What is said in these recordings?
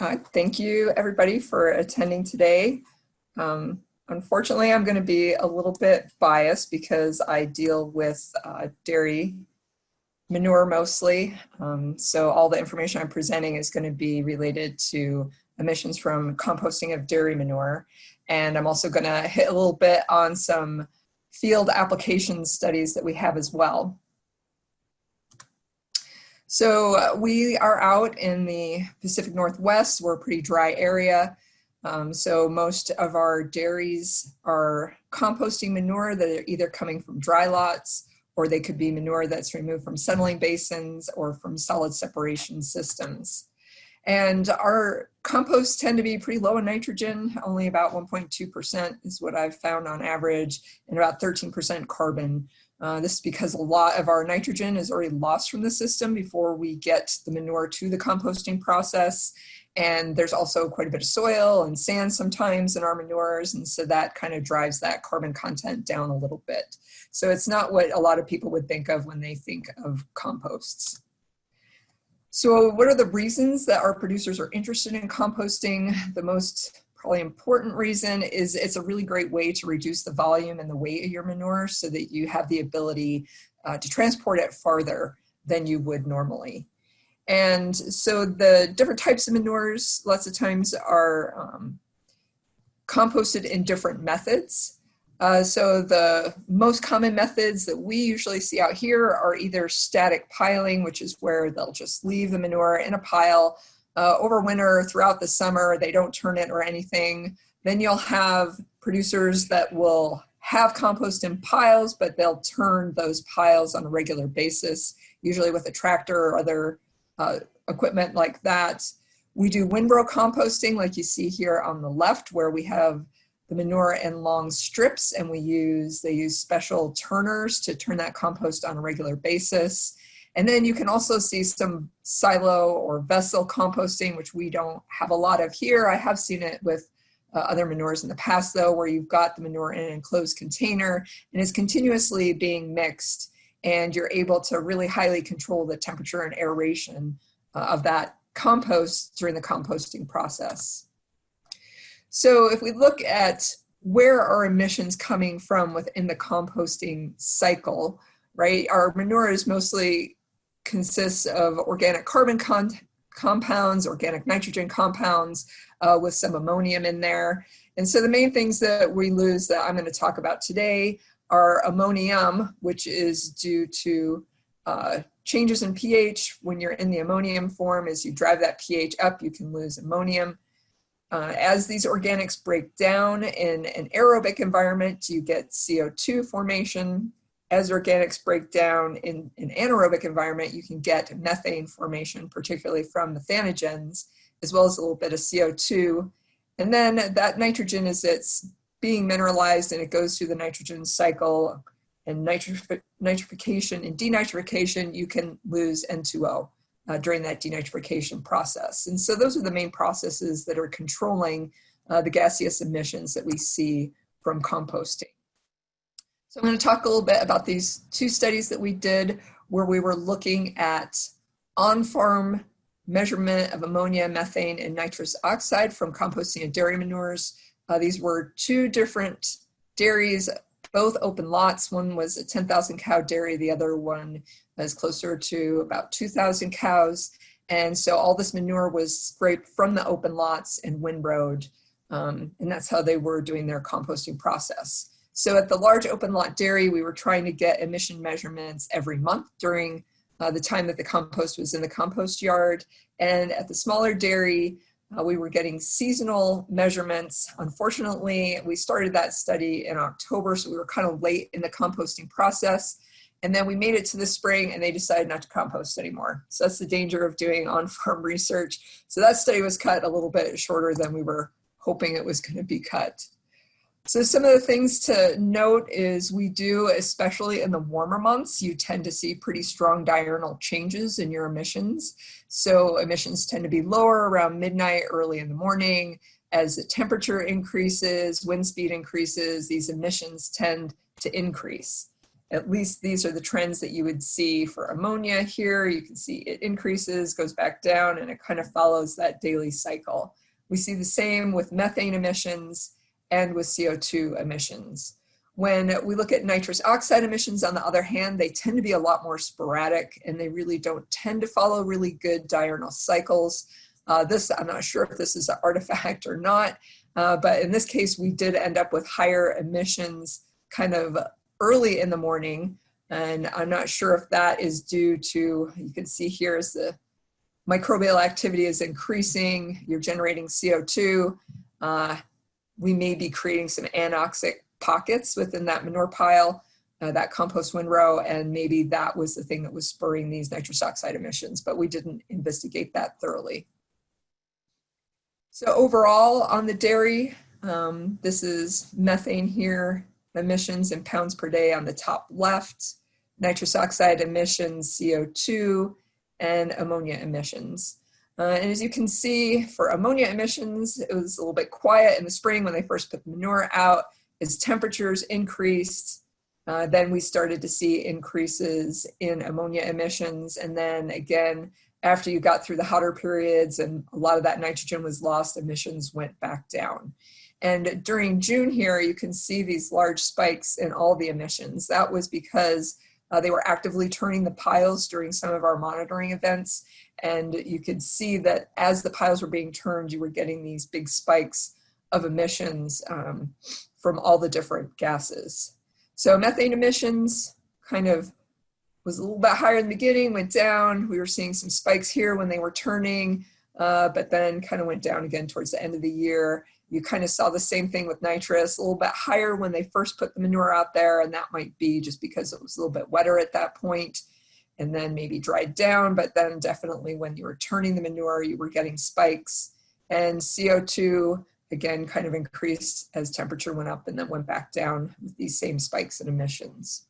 Uh, thank you everybody for attending today. Um, unfortunately, I'm going to be a little bit biased because I deal with uh, dairy manure mostly. Um, so all the information I'm presenting is going to be related to emissions from composting of dairy manure. And I'm also going to hit a little bit on some field application studies that we have as well. So uh, we are out in the Pacific Northwest. We're a pretty dry area. Um, so most of our dairies are composting manure that are either coming from dry lots or they could be manure that's removed from settling basins or from solid separation systems. And our composts tend to be pretty low in nitrogen, only about 1.2% is what I've found on average, and about 13% carbon. Uh, this is because a lot of our nitrogen is already lost from the system before we get the manure to the composting process. And there's also quite a bit of soil and sand sometimes in our manures. And so that kind of drives that carbon content down a little bit. So it's not what a lot of people would think of when they think of composts. So what are the reasons that our producers are interested in composting? The most probably important reason is it's a really great way to reduce the volume and the weight of your manure so that you have the ability uh, to transport it farther than you would normally. And so the different types of manures lots of times are um, composted in different methods. Uh, so the most common methods that we usually see out here are either static piling, which is where they'll just leave the manure in a pile uh, over winter, throughout the summer, they don't turn it or anything. Then you'll have producers that will have compost in piles, but they'll turn those piles on a regular basis, usually with a tractor or other uh, equipment like that. We do windrow composting like you see here on the left where we have the manure in long strips and we use, they use special turners to turn that compost on a regular basis. And then you can also see some silo or vessel composting, which we don't have a lot of here. I have seen it with uh, other manures in the past though, where you've got the manure in an enclosed container and it's continuously being mixed and you're able to really highly control the temperature and aeration uh, of that compost during the composting process. So if we look at where are emissions coming from within the composting cycle, right? Our manure is mostly consists of organic carbon con compounds, organic nitrogen compounds uh, with some ammonium in there. And so the main things that we lose that I'm going to talk about today are ammonium, which is due to uh, changes in pH. When you're in the ammonium form, as you drive that pH up, you can lose ammonium. Uh, as these organics break down in an aerobic environment, you get CO2 formation as organics break down in an anaerobic environment, you can get methane formation, particularly from methanogens, as well as a little bit of CO2. And then that nitrogen is it's being mineralized and it goes through the nitrogen cycle and nitrification and denitrification, you can lose N2O uh, during that denitrification process. And so those are the main processes that are controlling uh, the gaseous emissions that we see from composting. So I'm going to talk a little bit about these two studies that we did where we were looking at on-farm measurement of ammonia, methane, and nitrous oxide from composting of dairy manures. Uh, these were two different dairies, both open lots. One was a 10,000 cow dairy, the other one was closer to about 2,000 cows. And so all this manure was scraped from the open lots and windrowed. Um, and that's how they were doing their composting process. So at the large open lot dairy, we were trying to get emission measurements every month during uh, the time that the compost was in the compost yard. And at the smaller dairy, uh, we were getting seasonal measurements. Unfortunately, we started that study in October, so we were kind of late in the composting process. And then we made it to the spring and they decided not to compost anymore. So that's the danger of doing on-farm research. So that study was cut a little bit shorter than we were hoping it was gonna be cut. So some of the things to note is we do, especially in the warmer months, you tend to see pretty strong diurnal changes in your emissions. So emissions tend to be lower around midnight, early in the morning. As the temperature increases, wind speed increases, these emissions tend to increase. at least these are the trends that you would see for ammonia here. You can see it increases, goes back down, and it kind of follows that daily cycle. We see the same with methane emissions and with CO2 emissions. When we look at nitrous oxide emissions, on the other hand, they tend to be a lot more sporadic and they really don't tend to follow really good diurnal cycles. Uh, this, I'm not sure if this is an artifact or not, uh, but in this case, we did end up with higher emissions kind of early in the morning. And I'm not sure if that is due to, you can see here as the microbial activity is increasing, you're generating CO2. Uh, we may be creating some anoxic pockets within that manure pile, uh, that compost windrow, and maybe that was the thing that was spurring these nitrous oxide emissions, but we didn't investigate that thoroughly. So overall on the dairy, um, this is methane here, emissions in pounds per day on the top left, nitrous oxide emissions, CO2, and ammonia emissions. Uh, and as you can see, for ammonia emissions, it was a little bit quiet in the spring when they first put the manure out. As temperatures increased, uh, then we started to see increases in ammonia emissions. And then again, after you got through the hotter periods and a lot of that nitrogen was lost, emissions went back down. And during June here, you can see these large spikes in all the emissions. That was because uh, they were actively turning the piles during some of our monitoring events. And you could see that as the piles were being turned, you were getting these big spikes of emissions um, from all the different gases. So methane emissions kind of was a little bit higher in the beginning, went down. We were seeing some spikes here when they were turning, uh, but then kind of went down again towards the end of the year. You kind of saw the same thing with nitrous, a little bit higher when they first put the manure out there, and that might be just because it was a little bit wetter at that point, and then maybe dried down, but then definitely when you were turning the manure, you were getting spikes. And CO2, again, kind of increased as temperature went up and then went back down with these same spikes in emissions.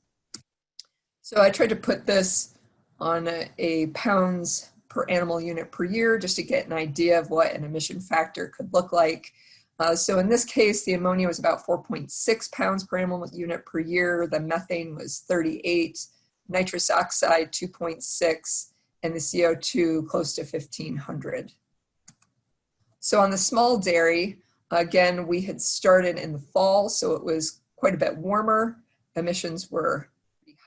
So I tried to put this on a, a pounds per animal unit per year just to get an idea of what an emission factor could look like. Uh, so in this case, the ammonia was about 4.6 pounds per animal unit per year. The methane was 38, nitrous oxide 2.6, and the CO2 close to 1500. So on the small dairy, again, we had started in the fall, so it was quite a bit warmer. Emissions were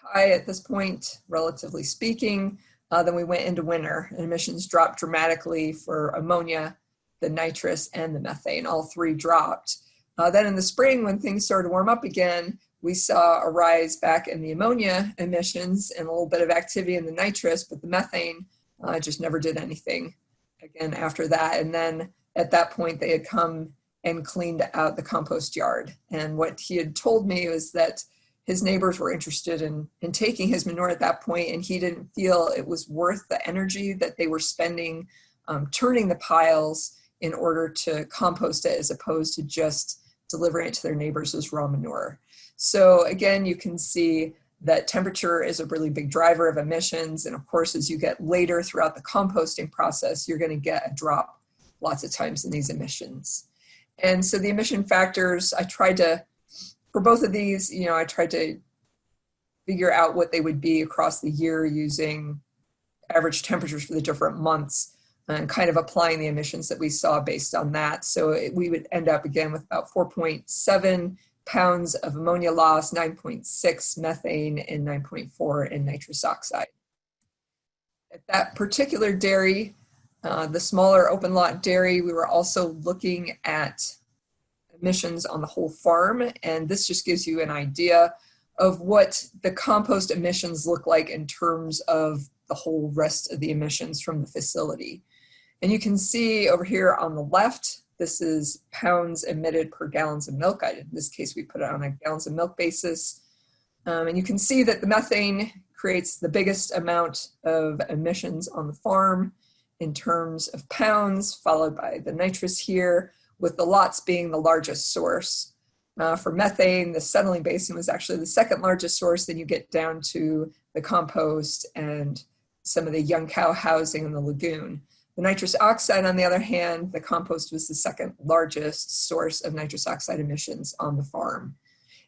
high at this point, relatively speaking. Uh, then we went into winter and emissions dropped dramatically for ammonia the nitrous and the methane, all three dropped. Uh, then in the spring, when things started to warm up again, we saw a rise back in the ammonia emissions and a little bit of activity in the nitrous, but the methane uh, just never did anything again after that. And then at that point, they had come and cleaned out the compost yard. And what he had told me was that his neighbors were interested in, in taking his manure at that point, and he didn't feel it was worth the energy that they were spending um, turning the piles in order to compost it as opposed to just delivering it to their neighbors as raw manure. So again, you can see that temperature is a really big driver of emissions. And of course, as you get later throughout the composting process, you're gonna get a drop lots of times in these emissions. And so the emission factors, I tried to, for both of these, you know, I tried to figure out what they would be across the year using average temperatures for the different months and kind of applying the emissions that we saw based on that. So it, we would end up again with about 4.7 pounds of ammonia loss, 9.6 methane, and 9.4 in nitrous oxide. At that particular dairy, uh, the smaller open lot dairy, we were also looking at emissions on the whole farm, and this just gives you an idea of what the compost emissions look like in terms of the whole rest of the emissions from the facility. And you can see over here on the left, this is pounds emitted per gallons of milk. I, in this case, we put it on a gallons of milk basis. Um, and you can see that the methane creates the biggest amount of emissions on the farm in terms of pounds, followed by the nitrous here, with the lots being the largest source. Uh, for methane, the settling basin was actually the second largest source. Then you get down to the compost and some of the young cow housing in the lagoon. The nitrous oxide, on the other hand, the compost was the second largest source of nitrous oxide emissions on the farm.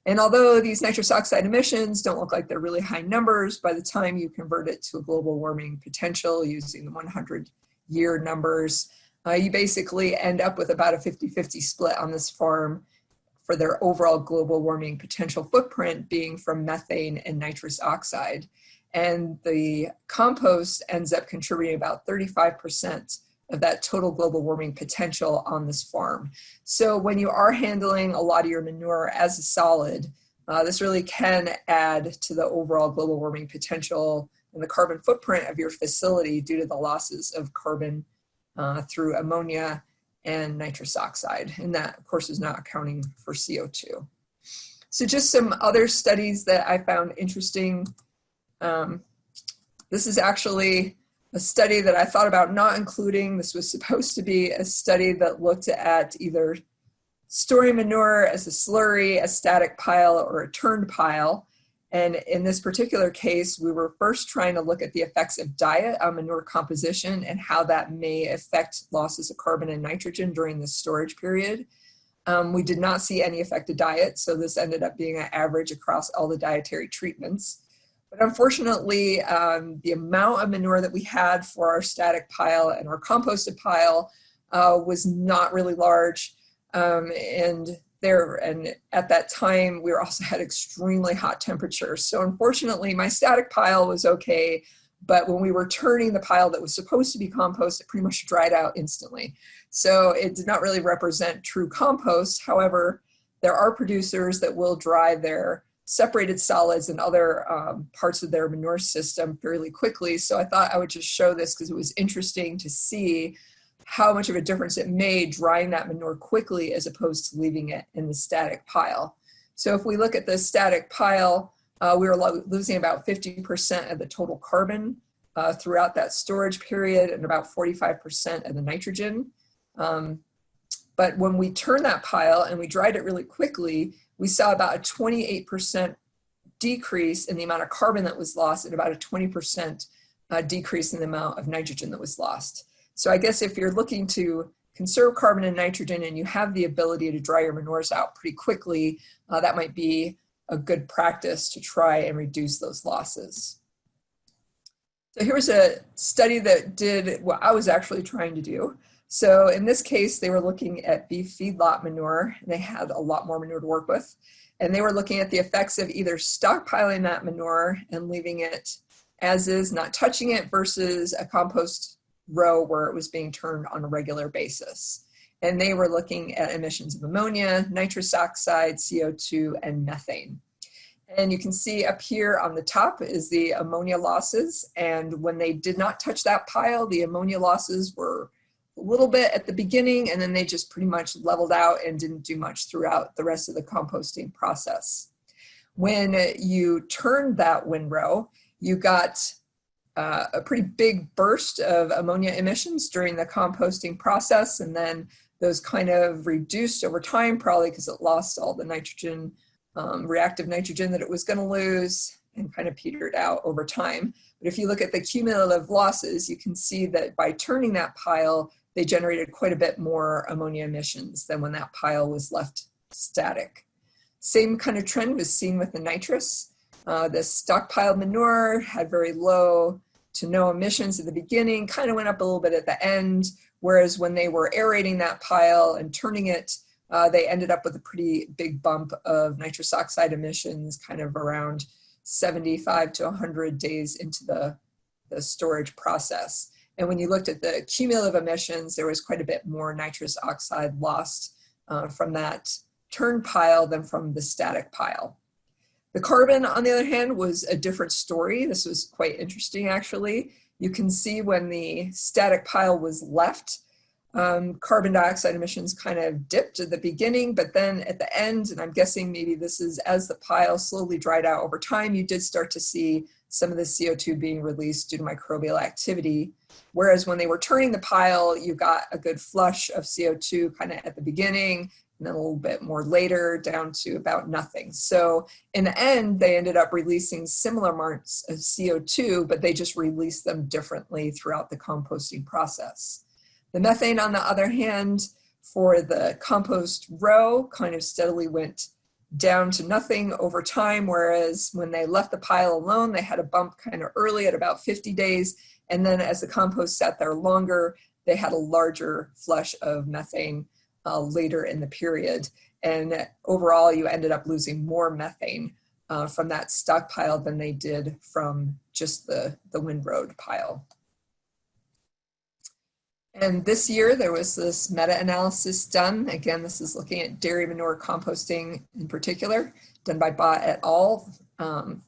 And although these nitrous oxide emissions don't look like they're really high numbers, by the time you convert it to a global warming potential using the 100 year numbers, uh, you basically end up with about a 50-50 split on this farm for their overall global warming potential footprint being from methane and nitrous oxide. And the compost ends up contributing about 35% of that total global warming potential on this farm. So when you are handling a lot of your manure as a solid, uh, this really can add to the overall global warming potential and the carbon footprint of your facility due to the losses of carbon uh, through ammonia and nitrous oxide. And that, of course, is not accounting for CO2. So just some other studies that I found interesting. Um, this is actually a study that I thought about not including. This was supposed to be a study that looked at either storing manure as a slurry, a static pile, or a turned pile. And in this particular case, we were first trying to look at the effects of diet on manure composition and how that may affect losses of carbon and nitrogen during the storage period. Um, we did not see any effect of diet, so this ended up being an average across all the dietary treatments. But unfortunately, um, the amount of manure that we had for our static pile and our composted pile uh, was not really large. Um, and there and at that time we also had extremely hot temperatures. So unfortunately my static pile was okay but when we were turning the pile that was supposed to be compost it pretty much dried out instantly. So it did not really represent true compost. However there are producers that will dry their separated solids and other um, parts of their manure system fairly quickly so i thought i would just show this because it was interesting to see how much of a difference it made drying that manure quickly as opposed to leaving it in the static pile. So if we look at the static pile, uh, we were lo losing about 50% of the total carbon uh, throughout that storage period and about 45% of the nitrogen. Um, but when we turned that pile and we dried it really quickly, we saw about a 28% decrease in the amount of carbon that was lost and about a 20% uh, decrease in the amount of nitrogen that was lost. So I guess if you're looking to conserve carbon and nitrogen and you have the ability to dry your manures out pretty quickly, uh, that might be a good practice to try and reduce those losses. So here's a study that did what I was actually trying to do. So in this case, they were looking at beef feedlot manure, and they had a lot more manure to work with. And they were looking at the effects of either stockpiling that manure and leaving it as is, not touching it, versus a compost row where it was being turned on a regular basis. And they were looking at emissions of ammonia, nitrous oxide, CO2, and methane. And you can see up here on the top is the ammonia losses. And when they did not touch that pile, the ammonia losses were a little bit at the beginning and then they just pretty much leveled out and didn't do much throughout the rest of the composting process. When you turned that windrow, you got uh, a pretty big burst of ammonia emissions during the composting process and then those kind of reduced over time probably because it lost all the nitrogen, um, reactive nitrogen that it was going to lose and kind of petered out over time. But if you look at the cumulative losses, you can see that by turning that pile, they generated quite a bit more ammonia emissions than when that pile was left static. Same kind of trend was seen with the nitrous. Uh, the stockpiled manure had very low to no emissions at the beginning, kind of went up a little bit at the end, whereas when they were aerating that pile and turning it, uh, they ended up with a pretty big bump of nitrous oxide emissions kind of around 75 to 100 days into the, the storage process. And when you looked at the cumulative emissions, there was quite a bit more nitrous oxide lost uh, from that turn pile than from the static pile. The carbon, on the other hand, was a different story. This was quite interesting, actually. You can see when the static pile was left, um, carbon dioxide emissions kind of dipped at the beginning, but then at the end, and I'm guessing maybe this is as the pile slowly dried out over time, you did start to see some of the CO2 being released due to microbial activity. Whereas when they were turning the pile, you got a good flush of CO2 kind of at the beginning, and then a little bit more later down to about nothing. So in the end, they ended up releasing similar amounts of CO2, but they just released them differently throughout the composting process. The methane, on the other hand, for the compost row kind of steadily went down to nothing over time, whereas when they left the pile alone, they had a bump kind of early at about 50 days. And then as the compost sat there longer, they had a larger flush of methane uh, later in the period. And overall, you ended up losing more methane uh, from that stockpile than they did from just the, the windrow pile. And this year there was this meta-analysis done. Again, this is looking at dairy manure composting in particular, done by Ba et al. Um,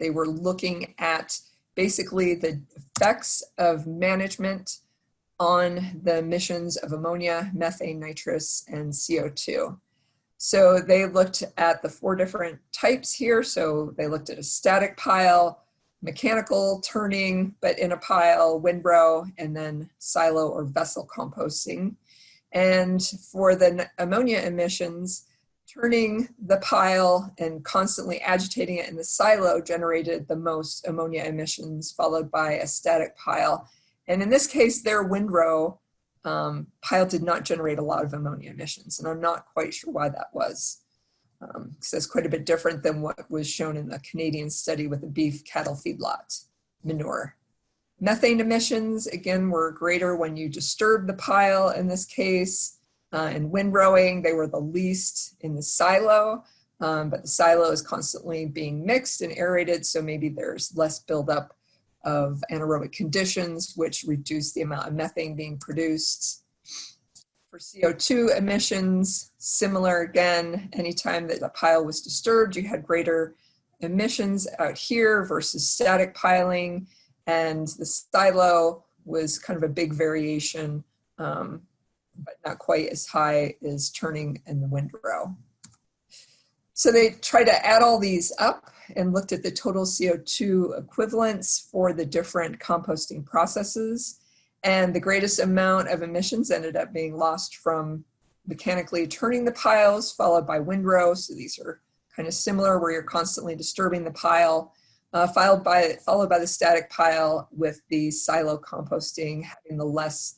they were looking at basically the effects of management on the emissions of ammonia, methane, nitrous, and CO2. So they looked at the four different types here. So they looked at a static pile, mechanical turning, but in a pile, windrow, and then silo or vessel composting. And for the ammonia emissions, turning the pile and constantly agitating it in the silo generated the most ammonia emissions, followed by a static pile. And in this case, their windrow um, pile did not generate a lot of ammonia emissions, and I'm not quite sure why that was um, that's quite a bit different than what was shown in the Canadian study with the beef cattle feedlot manure. Methane emissions, again, were greater when you disturb the pile in this case. Uh, in windrowing, they were the least in the silo, um, but the silo is constantly being mixed and aerated, so maybe there's less buildup of anaerobic conditions, which reduce the amount of methane being produced. For CO2 emissions, similar again, anytime that a pile was disturbed, you had greater emissions out here versus static piling. And the silo was kind of a big variation, um, but not quite as high as turning in the windrow. So they tried to add all these up and looked at the total CO2 equivalents for the different composting processes. And the greatest amount of emissions ended up being lost from mechanically turning the piles, followed by windrow. So these are kind of similar where you're constantly disturbing the pile, uh, followed, by, followed by the static pile with the silo composting having the less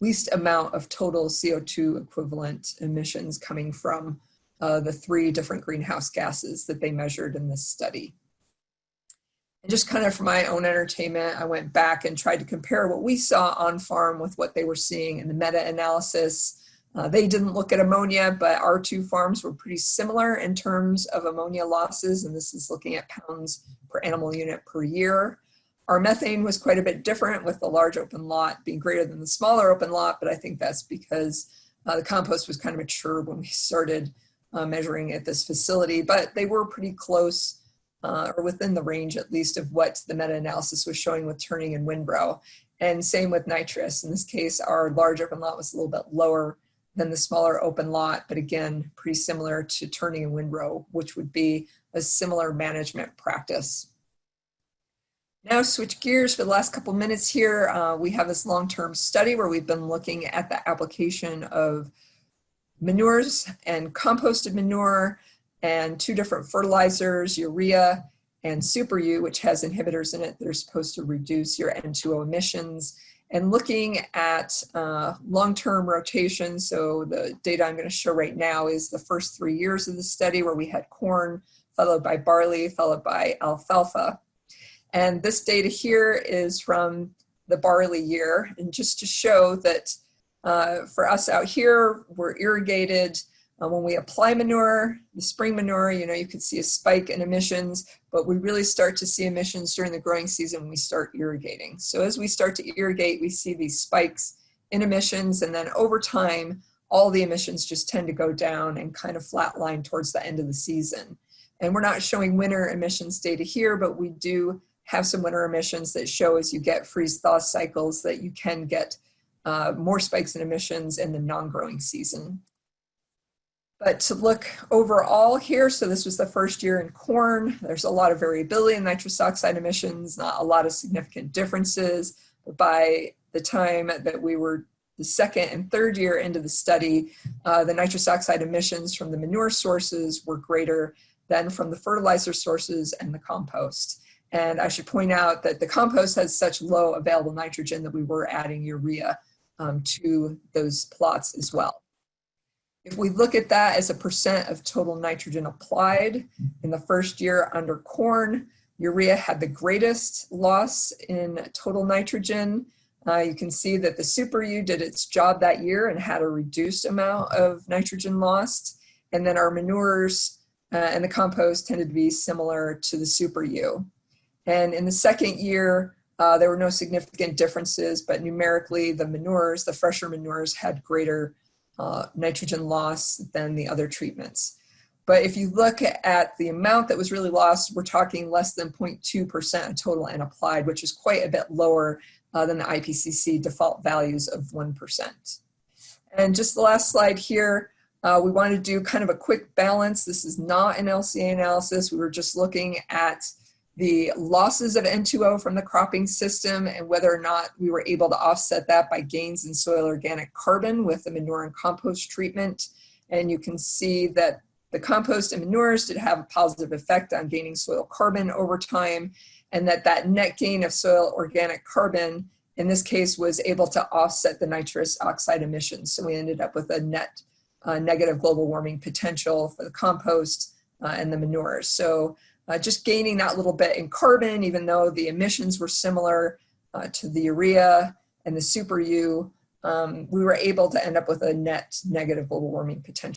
least amount of total CO2 equivalent emissions coming from uh, the three different greenhouse gases that they measured in this study. And just kind of for my own entertainment, I went back and tried to compare what we saw on farm with what they were seeing in the meta-analysis. Uh, they didn't look at ammonia, but our two farms were pretty similar in terms of ammonia losses, and this is looking at pounds per animal unit per year. Our methane was quite a bit different with the large open lot being greater than the smaller open lot, but I think that's because uh, the compost was kind of mature when we started uh, measuring at this facility, but they were pretty close uh, or within the range at least of what the meta-analysis was showing with turning and windrow. And same with nitrous. In this case, our large open lot was a little bit lower than the smaller open lot, but again, pretty similar to turning and windrow, which would be a similar management practice. Now switch gears for the last couple minutes here. Uh, we have this long-term study where we've been looking at the application of manures and composted manure and two different fertilizers, urea and Super U, which has inhibitors in it that are supposed to reduce your N2O emissions. And looking at uh, long-term rotation, so the data I'm going to show right now is the first three years of the study where we had corn, followed by barley, followed by alfalfa. And this data here is from the barley year, and just to show that uh, for us out here, we're irrigated uh, when we apply manure, the spring manure, you know, you could see a spike in emissions, but we really start to see emissions during the growing season when we start irrigating. So as we start to irrigate, we see these spikes in emissions, and then over time, all the emissions just tend to go down and kind of flatline towards the end of the season. And we're not showing winter emissions data here, but we do have some winter emissions that show as you get freeze-thaw cycles that you can get uh, more spikes in emissions in the non-growing season. But to look overall here, so this was the first year in corn, there's a lot of variability in nitrous oxide emissions, not a lot of significant differences. But by the time that we were the second and third year into the study, uh, the nitrous oxide emissions from the manure sources were greater than from the fertilizer sources and the compost. And I should point out that the compost has such low available nitrogen that we were adding urea um, to those plots as well. If we look at that as a percent of total nitrogen applied in the first year under corn, urea had the greatest loss in total nitrogen. Uh, you can see that the Super U did its job that year and had a reduced amount of nitrogen lost. And then our manures uh, and the compost tended to be similar to the Super U. And in the second year, uh, there were no significant differences, but numerically the manures, the fresher manures had greater uh, nitrogen loss than the other treatments. But if you look at the amount that was really lost, we're talking less than 0.2% total and applied, which is quite a bit lower uh, than the IPCC default values of 1%. And just the last slide here, uh, we wanted to do kind of a quick balance. This is not an LCA analysis. We were just looking at the losses of N2O from the cropping system and whether or not we were able to offset that by gains in soil organic carbon with the manure and compost treatment. And you can see that the compost and manures did have a positive effect on gaining soil carbon over time and that that net gain of soil organic carbon in this case was able to offset the nitrous oxide emissions. So we ended up with a net uh, negative global warming potential for the compost uh, and the manures. So uh, just gaining that little bit in carbon, even though the emissions were similar uh, to the urea and the super U, um, we were able to end up with a net negative global warming potential.